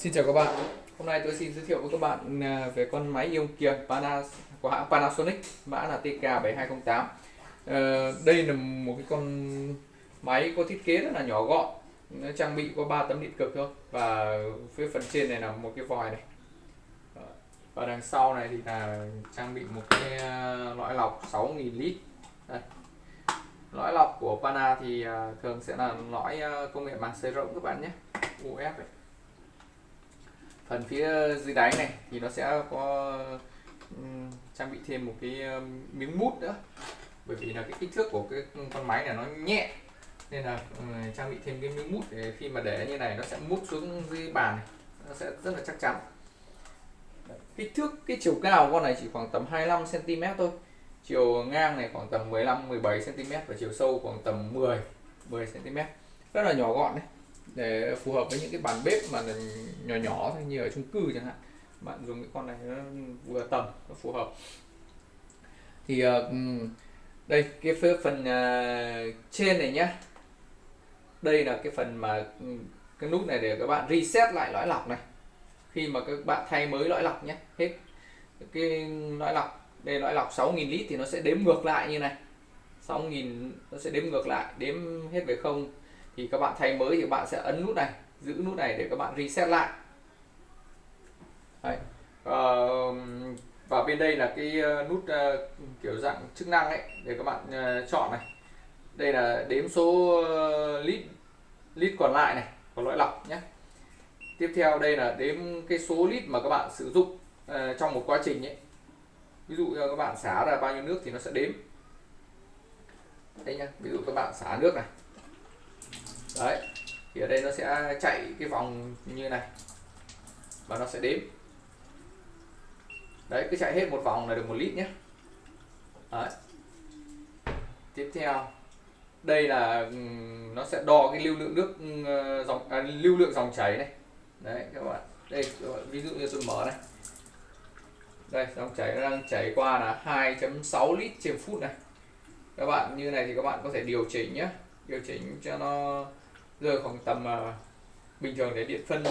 Xin chào các bạn. Hôm nay tôi xin giới thiệu với các bạn à, về con máy ion kiềm của hãng Panasonic, mã là TK7208. Ờ, đây là một cái con máy có thiết kế rất là nhỏ gọn, nó trang bị có 3 tấm điện cực thôi và phía phần trên này là một cái vòi này. và đằng sau này thì là trang bị một cái à, lõi lọc 6.000 lít. Đây. Lõi lọc của Pana thì à, thường sẽ là lõi công nghệ màng xới rộng các bạn nhé, UF ấy phần phía dưới đáy này thì nó sẽ có um, trang bị thêm một cái um, miếng mút nữa. Bởi vì là cái kích thước của cái con máy này nó nhẹ nên là um, trang bị thêm cái miếng mút để khi mà để như này nó sẽ mút xuống dưới bàn này nó sẽ rất là chắc chắn. Kích thước cái chiều cao của con này chỉ khoảng tầm 25 cm thôi. Chiều ngang này khoảng tầm 15 17 cm và chiều sâu khoảng tầm 10 10 cm rất là nhỏ gọn đấy để phù hợp với những cái bàn bếp mà nhỏ nhỏ thôi, như ở chung cư chẳng hạn. Bạn dùng cái con này nó vừa tầm, nó phù hợp. Thì ờ, đây, cái phần à, trên này nhá. Đây là cái phần mà cái nút này để các bạn reset lại lõi lọc này. Khi mà các bạn thay mới lõi lọc nhé hết cái lõi lọc, đây lõi lọc 6.000 lít thì nó sẽ đếm ngược lại như này. 6.000 nó sẽ đếm ngược lại, đếm hết về không thì các bạn thay mới thì các bạn sẽ ấn nút này giữ nút này để các bạn reset lại. Đấy. Uh, và bên đây là cái ờ, nút uh, kiểu dạng chức năng ấy để các bạn uh, chọn này. Đây là đếm số uh, lít lít còn lại này của lỗi lọc nhé. Tiếp theo đây là đếm cái số lít mà các bạn sử dụng uh, trong một quá trình ấy. Ví dụ các bạn xả ra bao nhiêu nước thì nó sẽ đếm. Đây nhá ví dụ các bạn xả nước này đấy thì ở đây nó sẽ chạy cái vòng như này và nó sẽ đếm. Đấy cứ chạy hết một vòng là được một lít nhé. Đấy. tiếp theo đây là ừ, nó sẽ đo cái lưu lượng nước ừ, dòng à, lưu lượng dòng chảy này. Đấy các bạn đây ví dụ như tôi mở này. Đây dòng chảy nó đang chảy qua là 2.6 lít trên phút này. Các bạn như này thì các bạn có thể điều chỉnh nhé điều chỉnh cho nó rơi khoảng tầm uh, bình thường để điện phân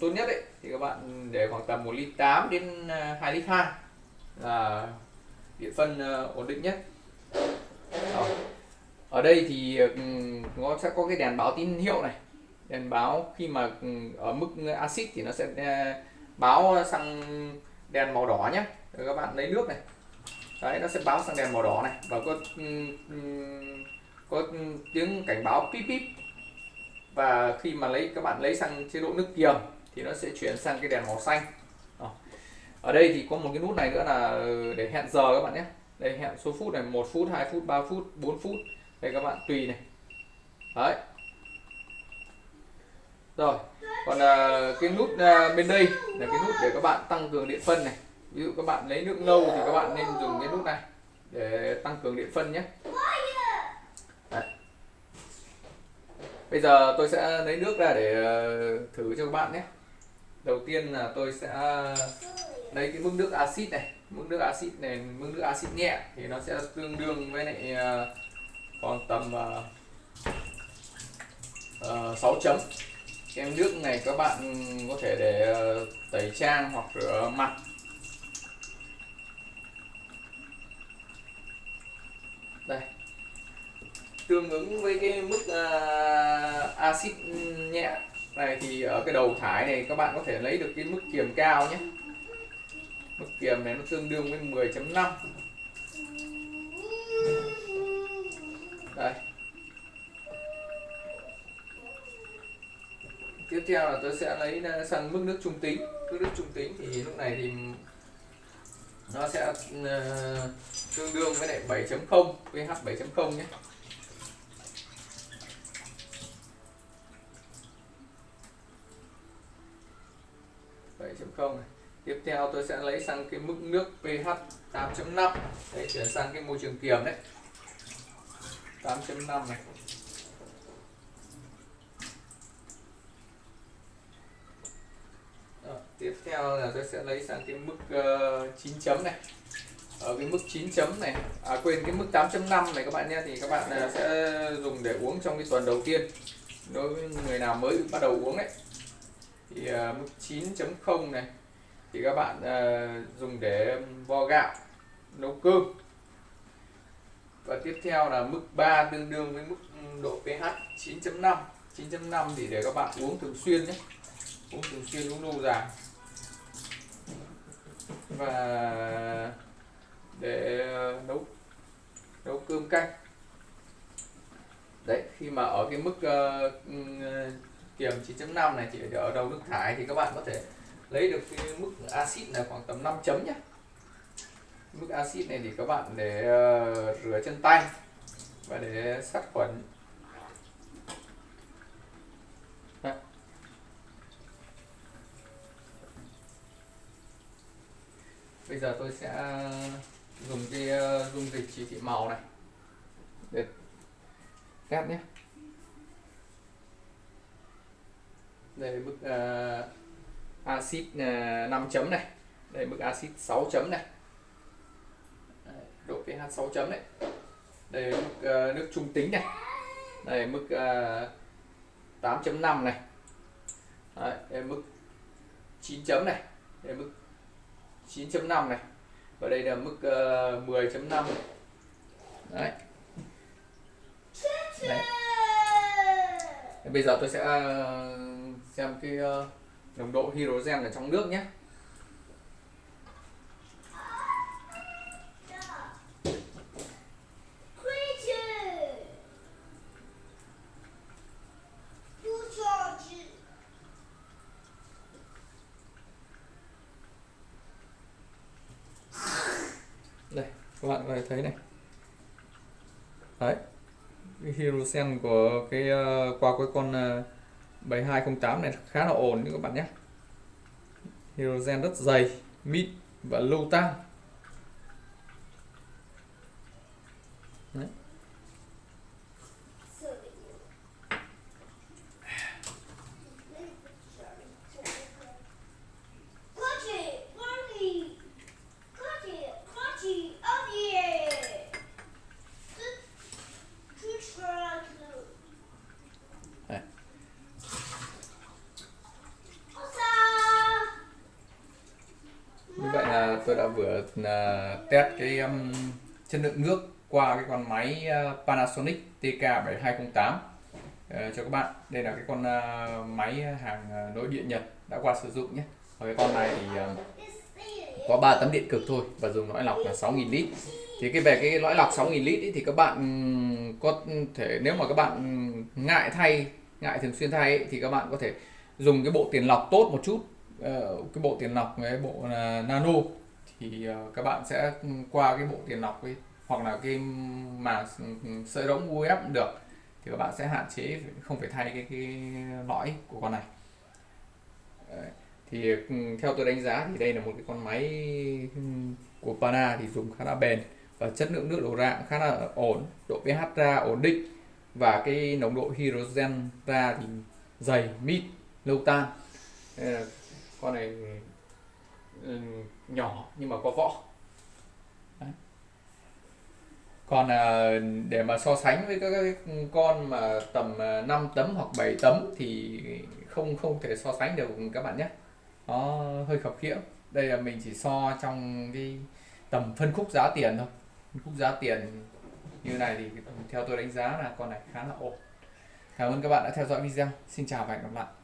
tốt nhất ấy thì các bạn để khoảng tầm 1 lít 8 đến 2 lít 2 là điện phân uh, ổn định nhất. Đó. ở đây thì ừ, nó sẽ có cái đèn báo tín hiệu này. Đèn báo khi mà ừ, ở mức axit thì nó sẽ à, báo sang đèn màu đỏ nhé rồi các bạn lấy nước này. Đấy nó sẽ báo sang đèn màu đỏ này. Và có ừ, có tiếng cảnh báo pip pip và khi mà lấy các bạn lấy sang chế độ nước kiềm thì nó sẽ chuyển sang cái đèn màu xanh. Ờ. Ở đây thì có một cái nút này nữa là để hẹn giờ các bạn nhé. Đây hẹn số phút này một phút 2 phút 3 phút 4 phút. Đây các bạn tùy này. Đấy. Rồi. Còn uh, cái nút uh, bên đây là cái nút để các bạn tăng cường điện phân này. Ví dụ các bạn lấy nước lâu thì các bạn nên dùng cái nút này để tăng cường điện phân nhé. Bây giờ tôi sẽ lấy nước ra để ờ, thử cho các bạn nhé. Đầu tiên là tôi sẽ lấy cái mức nước axit này. Mức nước axit này mức nước axit nhẹ thì nó sẽ tương đương với lại ờ, còn tầm ờ, uh, 6 chấm. Kem nước này các bạn có thể để tẩy trang hoặc rửa mặt. Đây. Tương ứng với cái mức uh, axit ừ, nhẹ. Này thì ở cái đầu thải này các bạn có thể lấy được cái mức kiềm cao nhé. Mức kiềm này nó tương đương với 10.5 đây. Tiếp theo là tôi sẽ lấy sang mức nước trung tính. Mức nước trung tính thì lúc này thì nó sẽ uh, tương đương với lại 7.0 pH 7.0 nhé. 7.0 này. Tiếp theo tôi sẽ lấy sang cái mức nước pH 8.5 để chuyển sang cái môi trường kiềm đấy. 8.5 này. Đó, tiếp theo là tôi sẽ lấy sang cái mức ờ, uh, 9 chấm này. Ở cái mức 9 chấm này à quên cái mức 8.5 này các bạn nhé thì các bạn uh, sẽ dùng để uống trong cái tuần đầu tiên. Đối với người nào mới bắt đầu uống ấy thì uh, mức 9.0 này thì các bạn uh, dùng để um, vo gạo nấu cơm. Và tiếp theo là mức 3 tương đương với mức um, độ pH 9.5 9.5 thì để các bạn uống thường xuyên nhé. Uống thường xuyên uống lâu dài. Và để uh, nấu nấu cơm canh. Đấy khi mà ở cái mức uh, um, kiềm 9.5 này chỉ ở đầu nước thải thì các bạn có thể lấy được cái mức axit là khoảng tầm 5 chấm nhé mức axit này thì các bạn để uh, rửa chân tay và để sát khuẩn. Đấy. bây giờ tôi sẽ dùng cái ờ, dung dịch chỉ thị màu này để test nhé. Đây bức uh, à, axit à, uh, 5 chấm này. Đây bức axit 6 chấm này. Độ pH 6 chấm này. Đây mức uh, nước trung tính này. Đây mức uh, 8.5 này. Đấy, đây mức 9 chấm này. Đây mức 9.5 này. Và đây là mức uh, 10.5 đấy. Đấy. Bây giờ tôi sẽ uh, xem cái ờ, nồng độ hydrogen ở trong nước nhé. Đây, các bạn có thể thấy này. Đấy, cái hydrogen của cái uh, qua cái con uh, 7208 này khá là ổn các bạn nhé. Hydrogen rất dày, mịn và lâu tan Đấy. như vậy là tôi đã vừa uh, test cái um, chất lượng nước qua cái con máy uh, Panasonic TK7208 uh, ờ, cho các bạn đây là cái con uh, máy hàng nội địa Nhật đã qua sử dụng nhé. Và cái con này thì uh, có 3 tấm điện cực thôi và dùng lõi lọc là 6.000 lít. Thì cái về cái lõi lọc 6.000 lít ý, thì các bạn có thể nếu mà các bạn ngại thay ngại thường xuyên thay ý, thì các bạn có thể dùng cái bộ tiền lọc tốt một chút. Ờ, cái bộ tiền lọc cái bộ nano thì ờ, các bạn sẽ ừ, qua cái bộ tiền lọc ấy, hoặc là cái mà sợi rỗng UF cũng được, thì các bạn sẽ hạn chế, không phải thay cái cái lõi của con này Đấy. thì ừ, theo tôi đánh giá thì đây là một cái con máy ừ, của Pana thì dùng khá là bền và chất lượng nước đổ ra cũng khá là ổn, độ pH ra ổn định và cái nồng độ hydrogen ra thì dày mít lâu tan ờ, con này nhỏ nhưng mà có võ. Đấy. còn à, để mà so sánh với các con mà tầm à, 5 tấm hoặc 7 tấm thì không không thể so sánh được các bạn nhé. Nó hơi khập khiễng. Đây là mình chỉ so trong cái tầm phân khúc giá tiền thôi. Phân khúc giá tiền như này thì theo tôi đánh giá là con này khá là ổn. Cảm ơn các bạn đã theo dõi video. Xin chào và hẹn gặp lại.